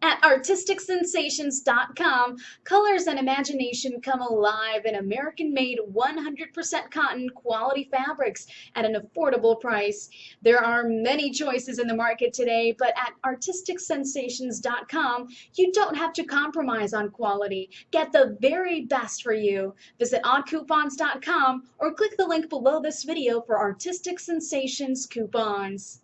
At artisticsensations.com, colors and imagination come alive in American made 100% cotton quality fabrics at an affordable price. There are many choices in the market today, but at artisticsensations.com, you don't have to compromise on quality. Get the very best for you. Visit oddcoupons.com or click the link below this video for Artistic Sensations coupons.